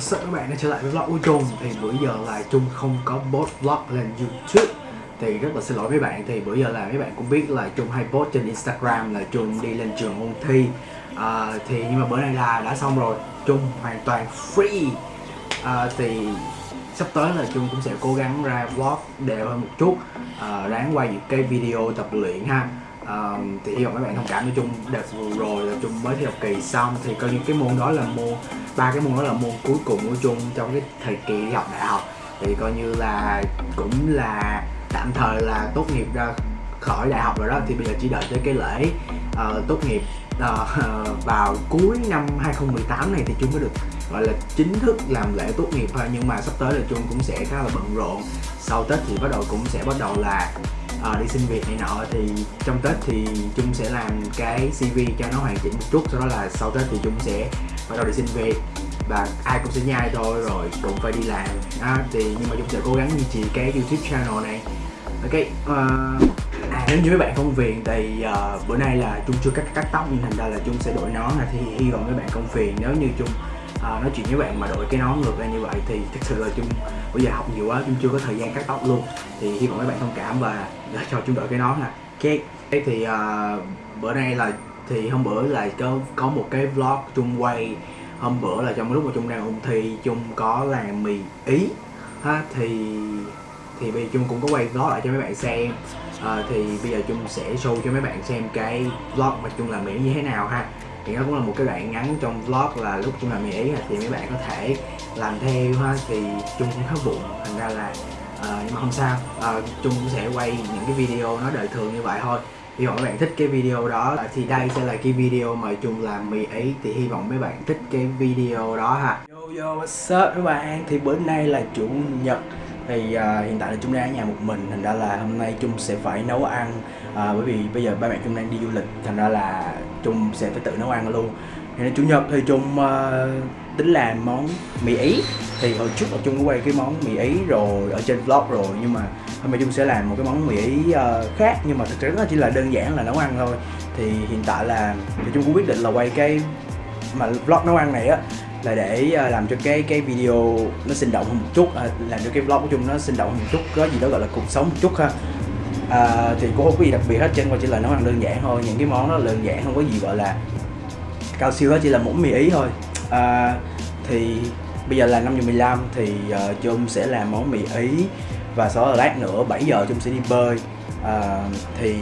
sợ các bạn đã trở lại với vlog của Trung Thì bữa giờ là Trung không có post vlog lên YouTube. Thì rất là xin lỗi mấy bạn Thì bữa giờ là mấy bạn cũng biết là Trung hay post trên Instagram là Trung đi lên trường ôn thi. À, Thì nhưng mà bữa nay là đã xong rồi Trung hoàn toàn free. À, Thì sắp tới là Trung cũng sẽ cố gắng ra vlog đều hơn một chút. À, Ráng quay những cái video tập luyện ha à, thì hy vọng các bạn thông cảm nói chung đợt vừa rồi là chung mới thi học kỳ xong. Thì coi như cái môn đó là môn ba cái môn đó là môn cuối cùng của chung trong cái thời kỳ đi học đại học. Thì coi như là cũng là tạm thời là tốt nghiệp ra khỏi đại học rồi đó. Thì bây giờ chỉ đợi tới cái lễ uh, tốt nghiệp uh, vào cuối năm 2018 này thì chung mới được gọi là chính thức làm lễ tốt nghiệp thôi. Nhưng mà sắp tới là chung cũng sẽ khá là bận rộn. Sau tết thì bắt đầu cũng sẽ bắt đầu là uh, đi xin việc này nọ thì trong tết thì chung sẽ làm cái cv cho nó hoàn chỉnh một chút sau đó là sau tết thì chung sẽ bắt đầu đi xin việc và ai cũng sẽ nhai thôi rồi cũng phải đi làm. À, thì nhưng mà chung sẽ cố gắng duy trì cái youtube channel này. Ok uh, à, nếu như mấy bạn công phiền thì uh, bữa nay là chung chưa cắt cắt tóc nhưng thành ra là chung sẽ đổi nó thì hy vọng mấy bạn công phiền. Nếu như chung uh, nói chuyện với bạn mà đổi cái nón ngược ra như vậy thì thực sự là chung bây giờ học nhiều quá chung chưa có thời gian cắt tóc luôn. Thì hy vọng mấy bạn thông cảm và cho chung đổi cái nón ha ok. Thì uh, bữa nay là thì hôm bữa là có có một cái vlog chung quay. Hôm bữa là trong lúc mà chung đang ôn thi chung có làm mì ý. Ha thì thì bây giờ chung cũng có quay vlog lại cho mấy bạn xem. À, thì bây giờ chung sẽ show cho mấy bạn xem cái vlog mà chung làm mì như thế nào ha thì nó cũng là một cái đoạn ngắn trong vlog là lúc chúng làm mì ý thì mấy bạn có thể làm theo ha thì chung cũng khá bụng thành ra là uh, nhưng mà không sao. Ờ, uh, chung cũng sẽ quay những cái video nó đời thường như vậy thôi. Hy vọng các bạn thích cái video đó. Ờ, thì đây sẽ là cái video mà chung làm mì ý thì hy vọng mấy bạn thích cái video đó ha. Yo yo what's up các bạn? Thì bữa nay là chủ nhật thì uh, hiện tại là chung đang ở nhà một mình thành ra là hôm nay chung sẽ phải nấu ăn à, bởi vì bây giờ ba mẹ trung đang đi du lịch thành ra là trung sẽ phải tự nấu ăn luôn. Thì nên chủ nhật thì trung uh, tính làm món mì ý. Thì hồi trước là trung có quay cái món mì ý rồi ở trên vlog rồi nhưng mà hôm nay trung sẽ làm một cái món mì ý uh, khác nhưng mà thực tế nó chỉ là đơn giản là nấu ăn thôi. Thì hiện tại là thì trung cũng quyết định là quay cái mà vlog nấu ăn này á là để ờ, làm cho cái cái video nó sinh động hơn một chút à, làm cho cái vlog của chung nó sinh động hơn một chút có gì đó gọi là cuộc sống một chút ha à, thì cũng không có gì đặc biệt hết trên chỉ là nấu ăn đơn giản thôi. Những cái món nó đơn giản không có gì gọi là cao siêu hết chỉ là món mì ý thôi. À, thì bây giờ là 5 giờ 15 thì à, uh, Chung sẽ làm món mì ý và sau đó lát nữa 7 giờ Chung sẽ đi bơi. À, thì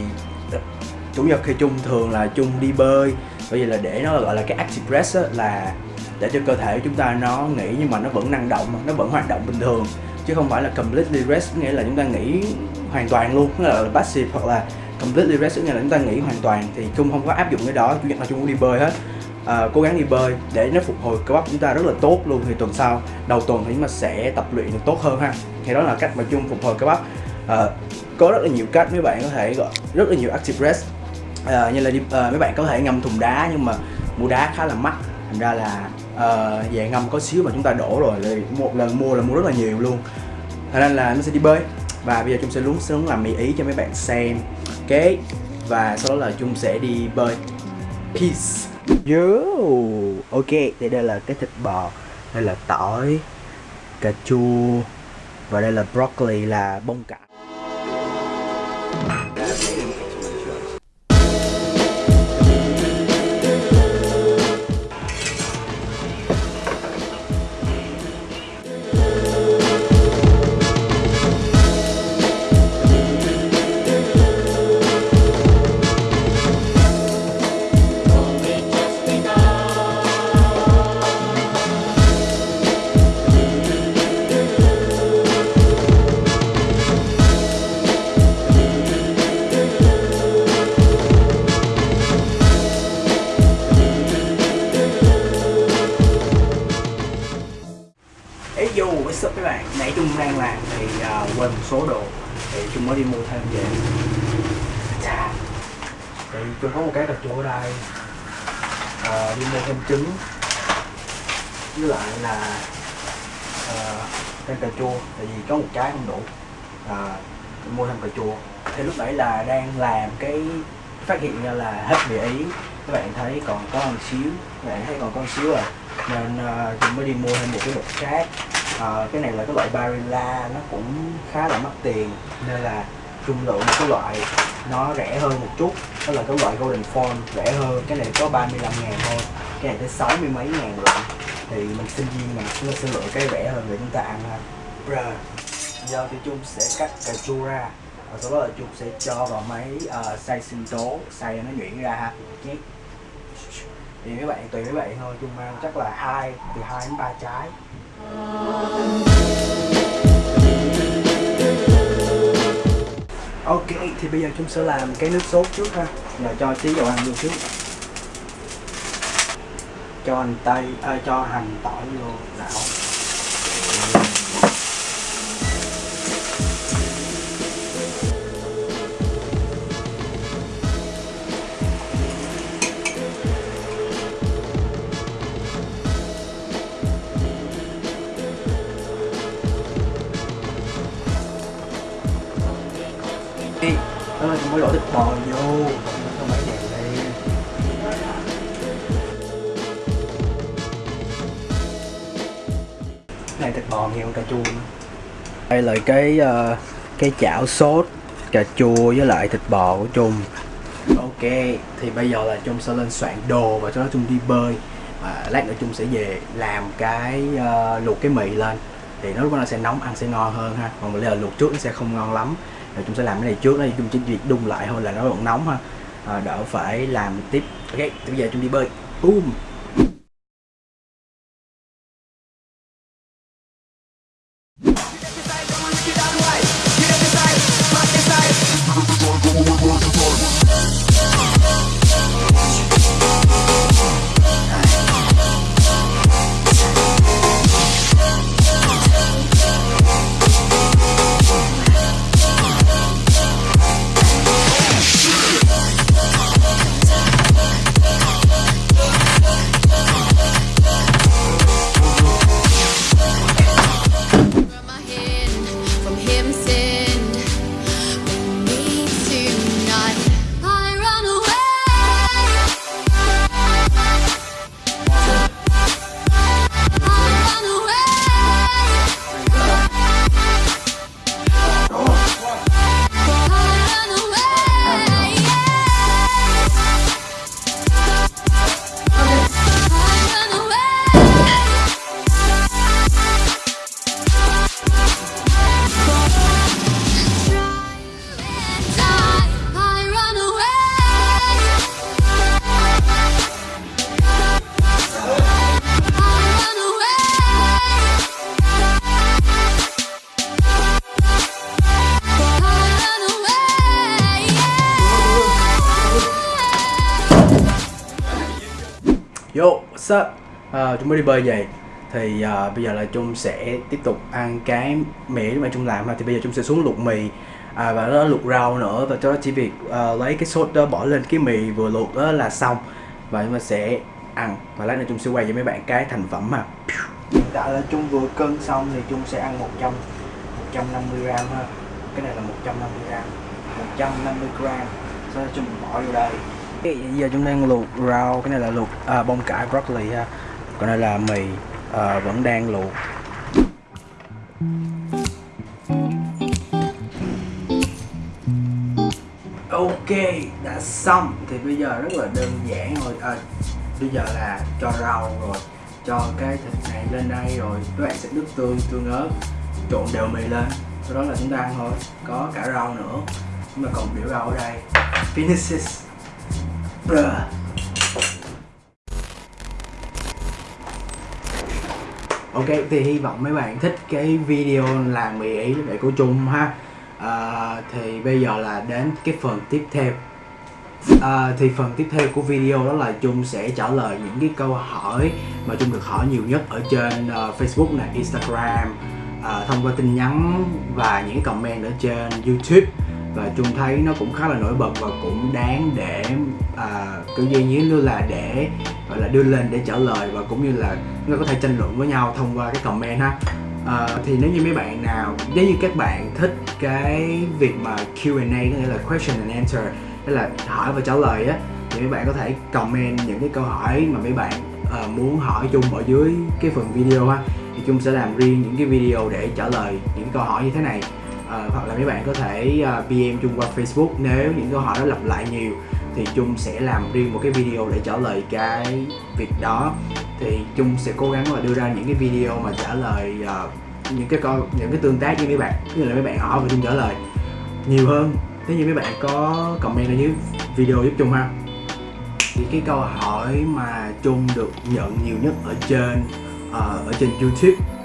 chủ nhật thì Chung thường là Chung đi bơi. Bởi vì là để nó gọi là cái active rest á, là để cho cơ thể chúng ta nó nghỉ nhưng mà nó vẫn năng động nó vẫn hoạt động bình thường. Chứ không phải là completely rest nghĩa là chúng ta nghỉ hoàn toàn luôn. Nghĩa là passive hoặc là completely rest nghĩa là chúng ta nghỉ hoàn toàn thì chung không có áp dụng cái đó. Chủ nhật là chung cũng đi bơi hết. À, cố gắng đi bơi để nó phục hồi cơ bắp chúng ta rất là tốt luôn. Thì tuần sau đầu tuần thì chúng ta sẽ tập luyện được tốt hơn ha. Thì đó là cách mà chung phục hồi cơ bắp. À, có rất là nhiều cách. Mấy bạn có thể gọi rất là nhiều active rest. À, như là đi, à, mấy bạn có thể ngâm thùng đá nhưng mà mua đá khá là mắc. Thành ra là à, về ngâm có xíu mà chúng ta đổ rồi thì một lần mua là mua rất là nhiều luôn. Thành nên là nó sẽ đi bơi và bây giờ chúng sẽ lún xuống làm mì ý cho mấy bạn xem. Ok và sau đó là chúng sẽ đi bơi. Peace. Yo, ok, thì đây là cái thịt bò, đây là tỏi, cà chua và đây là broccoli là bông cải. Đi mua thêm trứng. Với lại là uh, thêm cà chua tại vì có một trái không đủ. Uh, mua thêm cà chua. Thì lúc nãy là đang làm cái phát hiện ra là hết mì ý. Các bạn thấy còn có một xíu các bạn thấy còn có một xíu à. Nên uh, mới đi mua thêm một cái bột khác. Uh, cái này là cái loại Barilla nó cũng khá là mắc tiền. Nên là dung lượng một cái loại nó rẻ hơn một chút. Đó là cái loại Golden Phone rẻ hơn. Cái này có 35 ngàn thôi. Cái này tới 60 mấy ngàn lận thì mình sinh viên mà chúng ta sẽ lựa cái rẻ hơn để chúng ta ăn ha. Bruh. giờ thì chung sẽ cắt cà chua ra. Và sau đó là chung sẽ cho vào máy uh, xay sinh tố xay nó nhuyễn ra ha. Nhé thì mấy bạn tùy mấy bạn thôi. Chung mang chắc là hai từ hai đến ba trái. Ok, thì bây giờ chúng sẽ làm cái nước sốt trước ha Rồi cho tí dầu ăn vô trước Cho hành tây, à, cho hành tỏi vô đảo. Đi. Đó là mới đổ thịt bò vô. Cho mấy đèn lên này thịt bò nhiều cà chua nữa. đây là cái uh, cái chảo sốt cà chua với lại thịt bò của Trung. Ok thì bây giờ là Trung sẽ lên soạn đồ và cho đó Trung đi bơi. Và lát nữa Trung sẽ về làm cái uh, luộc cái mì lên. Thì nó lúc đó nó sẽ nóng ăn sẽ ngon hơn ha. Còn bây giờ luộc trước nó sẽ không ngon lắm rồi chúng sẽ làm cái này trước đó chúng chỉ việc đun lại thôi là nó vẫn nóng ha. À, đỡ phải làm tiếp. Ok bây giờ chúng đi bơi. Boom! Yo. À, ờ, chúng mới đi bơi về Thì à, bây giờ là Trung sẽ tiếp tục ăn cái mì mà Trung làm ha. Thì bây giờ Trung sẽ xuống luộc mì à, Và nó luộc rau nữa. Và cho nó chỉ việc à, lấy cái sốt đó bỏ lên cái mì vừa luộc đó là xong. Và chúng ta sẽ ăn. Và lát nữa Trung sẽ quay cho mấy bạn cái thành phẩm mà Hiện tại là Trung vừa cân xong thì Trung sẽ ăn 100 150 gram ha. Cái này là 150 gram. 150 gram. Sau đó Trung bỏ vô đây giờ chúng đang luộc rau, cái này là luộc à, bông cải broccoli ha. Còn đây là mì à, vẫn đang luộc. Ok, đã xong. Thì bây giờ rất là đơn giản rồi à, Bây giờ là cho rau rồi Cho cái thịt này lên đây rồi. Các bạn sẽ nước tương, tương ớt Trộn đều mì lên. Sau đó là chúng ta ăn thôi. Có cả rau nữa. Nhưng mà còn biểu rau ở đây. Finishes Bruh. Ok thì hy vọng mấy bạn thích cái video làm mì ý để của Trung ha. À, Thì bây giờ là đến cái phần tiếp theo. À, Thì phần tiếp theo của video đó là Trung sẽ trả lời những cái câu hỏi mà Trung được hỏi nhiều nhất ở trên uh, Facebook này, Instagram. Uh, thông qua tin nhắn và những comment ở trên YouTube và Trung thấy nó cũng khá là nổi bật và cũng đáng để à, kiểu như như là để gọi là đưa lên để trả lời và cũng như là nó có thể tranh luận với nhau thông qua cái comment ha. À, thì nếu như mấy bạn nào nếu như các bạn thích cái việc mà Q&A có nghĩa là question and answer tức là hỏi và trả lời á thì mấy bạn có thể comment những cái câu hỏi mà mấy bạn uh, muốn hỏi chung ở dưới cái phần video ha. Thì chung sẽ làm riêng những cái video để trả lời những câu hỏi như thế này uh, hoặc là mấy bạn có thể ờ, uh, PM chung qua Facebook. Nếu những câu hỏi đó lặp lại nhiều thì chung sẽ làm riêng một cái video để trả lời cái việc đó. Thì chung sẽ cố gắng là đưa ra những cái video mà trả lời uh, những cái câu những cái tương tác với mấy bạn tức là mấy bạn hỏi và chung trả lời nhiều hơn. Nếu như mấy bạn có comment ở dưới video giúp chung ha? Thì cái câu hỏi mà chung được nhận nhiều nhất ở trên uh, ở trên YouTube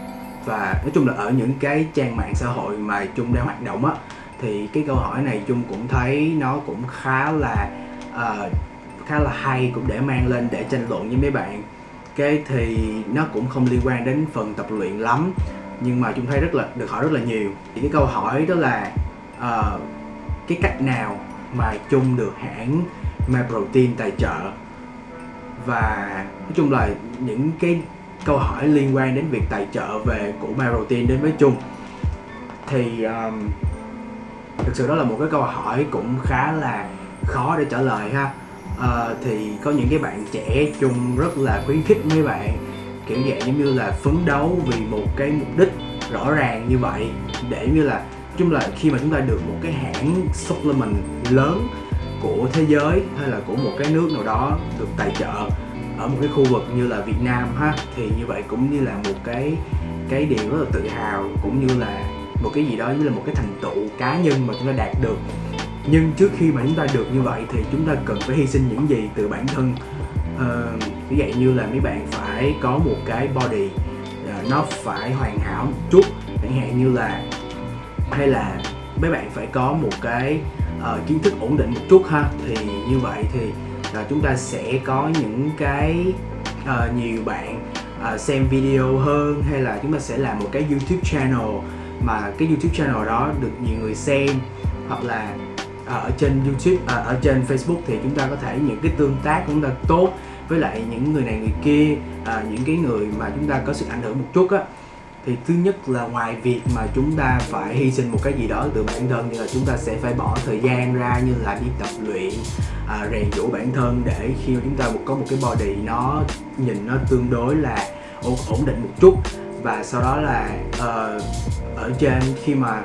và nói chung là ở những cái trang mạng xã hội mà chung đang hoạt động á thì cái câu hỏi này chung cũng thấy nó cũng khá là uh, khá là hay cũng để mang lên để tranh luận với mấy bạn. Cái thì nó cũng không liên quan đến phần tập luyện lắm nhưng mà chúng thấy rất là được hỏi rất là nhiều. Thì cái câu hỏi đó là uh, cái cách nào mà chung được hãng My Protein tài trợ? Và nói chung là những cái câu hỏi liên quan đến việc tài trợ về của Marotin đến với chung. Thì um, thực sự đó là một cái câu hỏi cũng khá là khó để trả lời ha. Uh, thì có những cái bạn trẻ chung rất là khuyến khích mấy bạn kiểu dạng giống như là phấn đấu vì một cái mục đích rõ ràng như vậy để như là chung là khi mà chúng ta được một cái hãng supplement lớn của thế giới hay là của một cái nước nào đó được tài trợ ở một cái khu vực như là Việt Nam ha thì như vậy cũng như là một cái cái điều rất là tự hào cũng như là một cái gì đó như là một cái thành tựu cá nhân mà chúng ta đạt được. Nhưng trước khi mà chúng ta được như vậy thì chúng ta cần phải hy sinh những gì từ bản thân? Ờ, ví dụ như là mấy bạn phải có một cái body uh, nó phải hoàn hảo một chút chẳng hạn như là hay là mấy bạn phải có một cái uh, kiến thức ổn định một chút ha thì như vậy thì là chúng ta sẽ có những cái uh, nhiều bạn uh, xem video hơn hay là chúng ta sẽ làm một cái YouTube channel mà cái YouTube channel đó được nhiều người xem hoặc là uh, ở trên YouTube uh, ở trên Facebook thì chúng ta có thể những cái tương tác của chúng ta tốt với lại những người này người kia uh, những cái người mà chúng ta có sự ảnh hưởng một chút á thì thứ nhất là ngoài việc mà chúng ta phải hy sinh một cái gì đó từ bản thân như là chúng ta sẽ phải bỏ thời gian ra như là đi tập luyện à, rèn giũa bản thân để khi mà chúng ta có một cái body nó nhìn nó tương đối là ổn, ổn định một chút. Và sau đó là uh, ở trên khi mà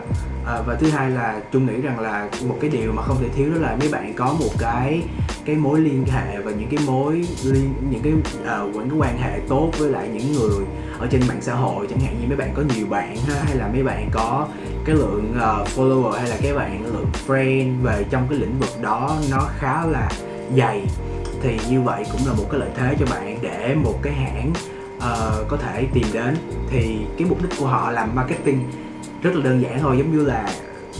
à, và thứ hai là chung nghĩ rằng là một cái điều mà không thể thiếu đó là mấy bạn có một cái cái mối liên hệ và những cái mối liên những cái uh, những cái quan hệ tốt với lại những người ở trên mạng xã hội. Chẳng hạn như mấy bạn có nhiều bạn ha hay là mấy bạn có cái lượng uh, follower hay là cái bạn lượng friend về trong cái lĩnh vực đó nó khá là dày thì như vậy cũng là một cái lợi thế cho bạn để một cái hãng uh, có thể tìm đến. Thì cái mục đích của họ làm marketing rất là đơn giản thôi giống như là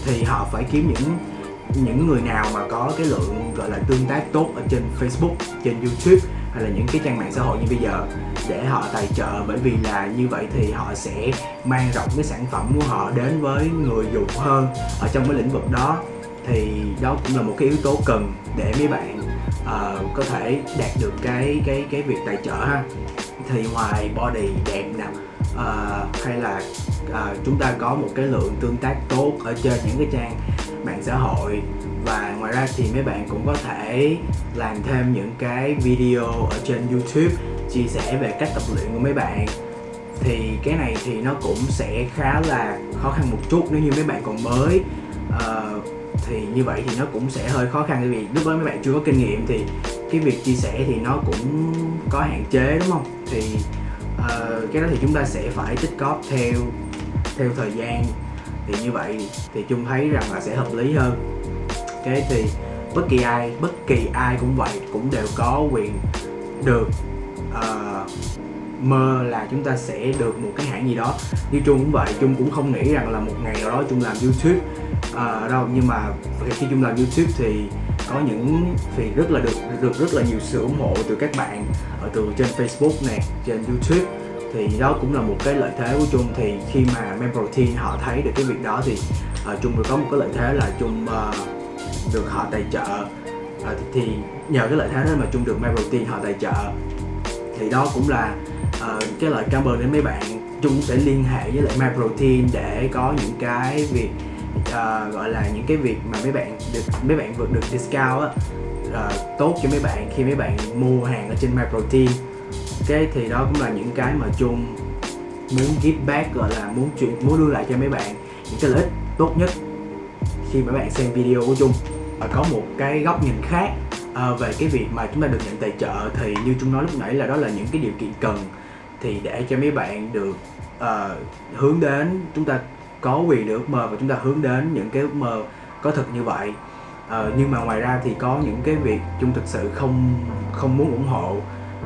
thì họ phải kiếm những những người nào mà có cái lượng gọi là tương tác tốt ở trên Facebook, trên YouTube hay là những cái trang mạng xã hội như bây giờ để họ tài trợ. Bởi vì là như vậy thì họ sẽ mang rộng cái sản phẩm của họ đến với người dùng hơn ở trong cái lĩnh vực đó. Thì đó cũng là một cái yếu tố cần để mấy bạn uh, có thể đạt được cái cái cái việc tài trợ ha. Thì ngoài body đẹp nè uh, hay là à, chúng ta có một cái lượng tương tác tốt ở trên những cái trang mạng xã hội. Và ngoài ra thì mấy bạn cũng có thể làm thêm những cái video ở trên YouTube chia sẻ về cách tập luyện của mấy bạn. Thì cái này thì nó cũng sẽ khá là khó khăn một chút nếu như mấy bạn còn mới. Ờ, thì như vậy thì nó cũng sẽ hơi khó khăn. Vì lúc đó mấy bạn chưa có kinh nghiệm thì cái việc chia sẻ thì nó cũng có hạn chế đúng không? Thì uh, cái đó thì chúng ta sẽ phải tích cóp theo theo thời gian thì như vậy thì chung thấy rằng là sẽ hợp lý hơn. Cái thì bất kỳ ai bất kỳ ai cũng vậy cũng đều có quyền được uh, mơ là chúng ta sẽ được một cái hãng gì đó. Như chung cũng vậy chung cũng không nghĩ rằng là một ngày nào đó chung làm YouTube uh, đâu. Nhưng mà khi chung làm YouTube thì có những thì rất là được được rất là nhiều sự ủng hộ từ các bạn ở từ trên Facebook nè trên YouTube thì đó cũng là một cái lợi thế của Trung thì khi mà Memprotein họ thấy được cái việc đó thì à, uh, Trung được có một cái lợi thế là Trung uh, à, được họ tài trợ. Uh, thì, thì nhờ cái lợi thế đó mà Trung được Memprotein họ tài trợ. Thì đó cũng là uh, cái lời cảm ơn đến mấy bạn. Trung sẽ liên hệ với lại MyProtein để có những cái việc uh, gọi là những cái việc mà mấy bạn được mấy bạn vượt được discount á uh, tốt cho mấy bạn khi mấy bạn mua hàng ở trên MyProtein cái thì đó cũng là những cái mà chung muốn give back gọi là muốn chuyện muốn đưa lại cho mấy bạn những cái lợi ích tốt nhất khi mà bạn xem video của chung. Và có một cái góc nhìn khác à, về cái việc mà chúng ta được nhận tài trợ thì như chung nói lúc nãy là đó là những cái điều kiện cần thì để cho mấy bạn được uh, hướng đến chúng ta có quyền được ước mơ và chúng ta hướng đến những cái ước mơ có thực như vậy. Uh, nhưng mà ngoài ra thì có những cái việc chung thực sự không không muốn ủng hộ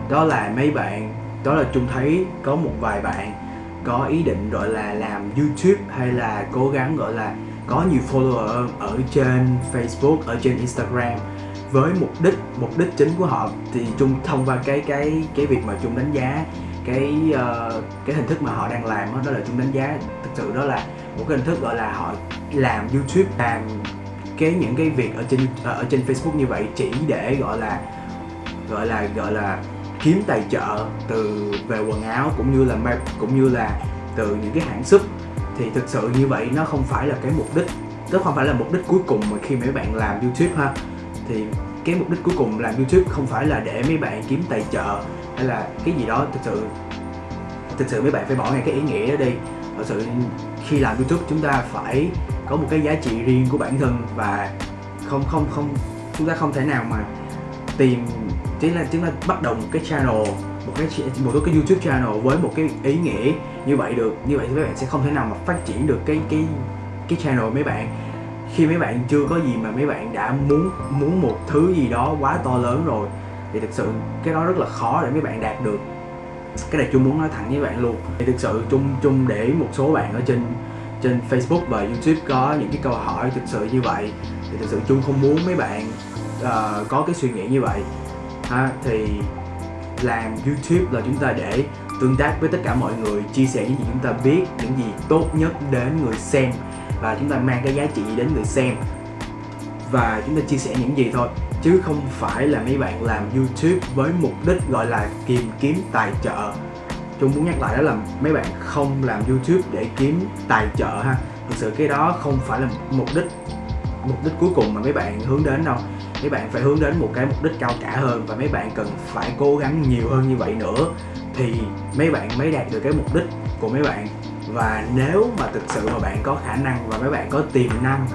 đó là mấy bạn đó là chung thấy có một vài bạn có ý định gọi là làm youtube hay là cố gắng gọi là có nhiều follower ở trên facebook ở trên instagram. Với mục đích mục đích chính của họ thì chung thông qua cái cái cái việc mà chung đánh giá cái uh, cái hình thức mà họ đang làm đó, đó là chung đánh giá. Thực sự đó là một cái hình thức gọi là họ làm youtube làm cái những cái việc ở trên ở trên facebook như vậy chỉ để gọi là gọi là gọi là kiếm tài trợ từ về quần áo cũng như là cũng như là từ những cái hãng súp. Thì thực sự như vậy nó không phải là cái mục đích, nó không phải là mục đích cuối cùng mà khi mấy bạn làm youtube ha. Thì cái mục đích cuối cùng làm youtube không phải là để mấy bạn kiếm tài trợ hay là cái gì đó. Thực sự thực sự mấy bạn phải bỏ ngay cái ý nghĩa đó đi. Thực sự khi làm youtube chúng ta phải có một cái giá trị riêng của bản thân và không không không, chúng ta không thể nào mà tìm chính là chúng ta bắt đầu một cái channel một cái một cái youtube channel với một cái ý nghĩa như vậy được. Như vậy thì mấy bạn sẽ không thể nào mà phát triển được cái cái cái channel mấy bạn. Khi mấy bạn chưa có gì mà mấy bạn đã muốn muốn một thứ gì đó quá to lớn rồi thì thực sự cái đó rất là khó để mấy bạn đạt được. Cái này chung muốn nói thẳng với bạn luôn. Thì thực sự chung chung để một số bạn ở trên trên Facebook và YouTube có những cái câu hỏi thực sự như vậy thì thực sự chung không muốn mấy bạn uh, có cái suy nghĩ như vậy ha, thì làm YouTube là chúng ta để tương tác với tất cả mọi người, chia sẻ những gì chúng ta biết, những gì tốt nhất đến người xem, và chúng ta mang cái giá trị đến người xem. Và chúng ta chia sẻ những gì thôi, chứ không phải là mấy bạn làm YouTube với mục đích gọi là tìm kiếm tài trợ. Chúng muốn nhắc lại đó là mấy bạn không làm YouTube để kiếm tài trợ ha. Thực sự cái đó không phải là mục đích mục đích cuối cùng mà mấy bạn hướng đến đâu mấy bạn phải hướng đến một cái mục đích cao cả hơn và mấy bạn cần phải cố gắng nhiều hơn như vậy nữa thì mấy bạn mới đạt được cái mục đích của mấy bạn. Và nếu mà thực sự mà bạn có khả năng và mấy bạn có tiềm năng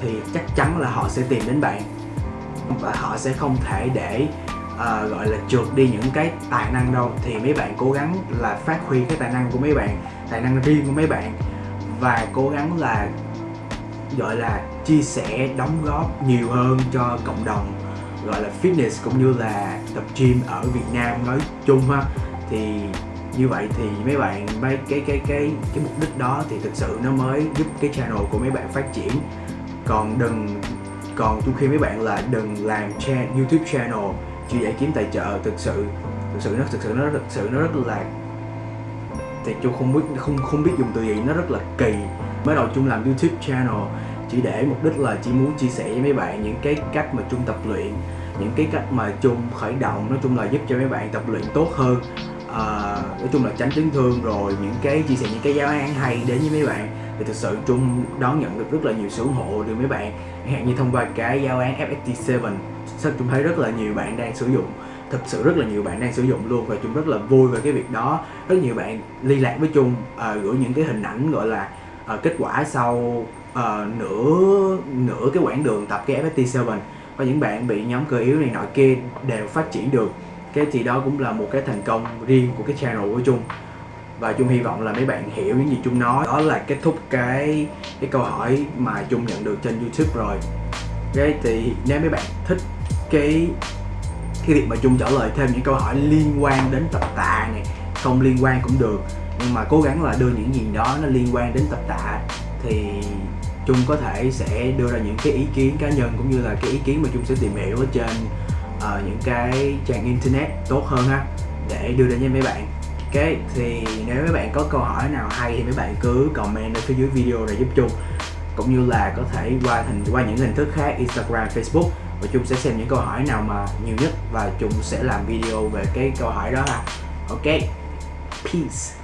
thì chắc chắn là họ sẽ tìm đến bạn. Và họ sẽ không thể để uh, gọi là trượt đi những cái tài năng đâu. Thì mấy bạn cố gắng là phát huy cái tài năng của mấy bạn tài năng riêng của mấy bạn và cố gắng là gọi là chia sẻ đóng góp nhiều hơn cho cộng đồng gọi là fitness cũng như là tập gym ở Việt Nam nói chung ha. Thì như vậy thì mấy bạn mấy cái cái cái cái mục đích đó thì thực sự nó mới giúp cái channel của mấy bạn phát triển. Còn đừng còn trong khi mấy bạn là đừng làm cha, YouTube channel chỉ để kiếm tài trợ thực sự thực sự nó thực sự nó thực sự nó rất là thì tôi không biết không không biết dùng từ gì nó rất là kỳ. Mới đầu chung làm YouTube channel chỉ để mục đích là chỉ muốn chia sẻ với mấy bạn những cái cách mà chung tập luyện những cái cách mà chung khởi động nói chung là giúp cho mấy bạn tập luyện tốt hơn à, nói chung là tránh chấn thương rồi những cái chia sẻ những cái giáo án hay đến với mấy bạn. Thì thực sự chung đón nhận được rất là nhiều sự ủng hộ từ mấy bạn chẳng hạn như thông qua cái giáo án FST7 sao chung thấy rất là nhiều bạn đang sử dụng thực sự rất là nhiều bạn đang sử dụng luôn và chung rất là vui về cái việc đó. Rất nhiều bạn liên lạc với chung ờ, gửi những cái hình ảnh gọi là ờ, kết quả sau uh, nửa nửa cái quãng đường tập cái FST7 và những bạn bị nhóm cơ yếu này nọ kia đều phát triển được. Cái thì đó cũng là một cái thành công riêng của cái channel của chung. Và chung hy vọng là mấy bạn hiểu những gì chung nói. Đó là kết thúc cái cái câu hỏi mà chung nhận được trên youtube rồi. Cái thì nếu mấy bạn thích cái cái việc mà chung trả lời thêm những câu hỏi liên quan đến tập tạ này không liên quan cũng được. Nhưng mà cố gắng là đưa những gì đó nó liên quan đến tập tạ thì trung có thể sẽ đưa ra những cái ý kiến cá nhân cũng như là cái ý kiến mà trung sẽ tìm hiểu ở trên uh, những cái trang internet tốt hơn ha để đưa đến cho mấy bạn Ok, thì nếu mấy bạn có câu hỏi nào hay thì mấy bạn cứ comment ở phía dưới video để giúp trung. cũng như là có thể qua hình qua những hình thức khác Instagram, Facebook và trung sẽ xem những câu hỏi nào mà nhiều nhất và trung sẽ làm video về cái câu hỏi đó ha. Ok, peace.